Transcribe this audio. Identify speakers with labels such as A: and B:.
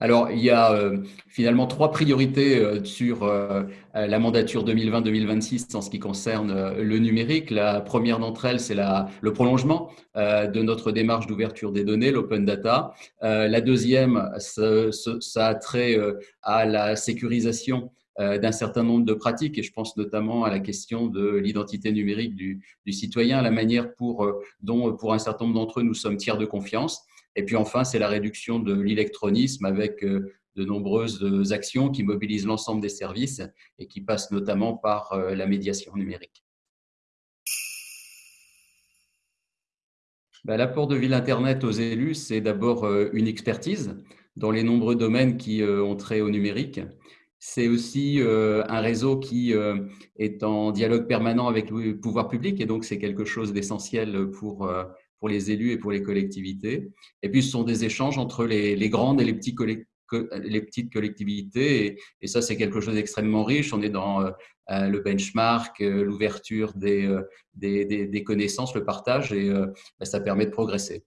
A: Alors, il y a euh, finalement trois priorités euh, sur euh, la mandature 2020-2026 en ce qui concerne le numérique. La première d'entre elles, c'est le prolongement de notre démarche d'ouverture des données, l'open data. la deuxième, ça, ça, a trait à la sécurisation d'un certain nombre de pratiques, et je pense notamment à la question de l'identité numérique du, du, citoyen, la manière pour, dont, pour un certain nombre d'entre eux, nous sommes tiers de confiance. Et puis enfin, c'est la réduction de l'électronisme avec euh, de nombreuses actions qui mobilisent l'ensemble des services et qui passent notamment par euh, la médiation numérique. Ben, l'apport de Ville Internet aux élus, c'est d'abord euh, une expertise dans les nombreux domaines qui ont trait au numérique. C'est aussi un réseau qui est en dialogue permanent avec le pouvoir public et donc c'est quelque chose d'essentiel pour pour les élus et pour les collectivités. Et puis, ce sont des échanges entre les, grandes et les, petites collectivités. Et, ça, c'est quelque chose d'extrêmement riche. On est dans euh, euh, le benchmark, euh, l'ouverture des, connaissances, le partage, et bah, ça permet de progresser.